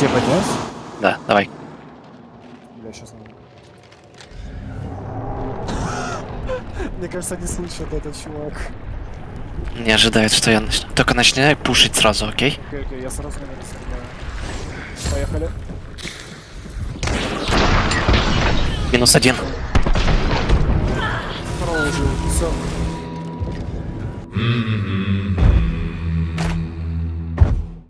Тебе поднять? Да, давай. Бля, сейчас надо. Мне кажется, не слышит этот чувак. Не ожидает, что я начну. Только начинай пушить сразу, окей? Окей, окей, я сразу номер стреляю. Поехали. Минус один. Второго убил. Все. М-м-м.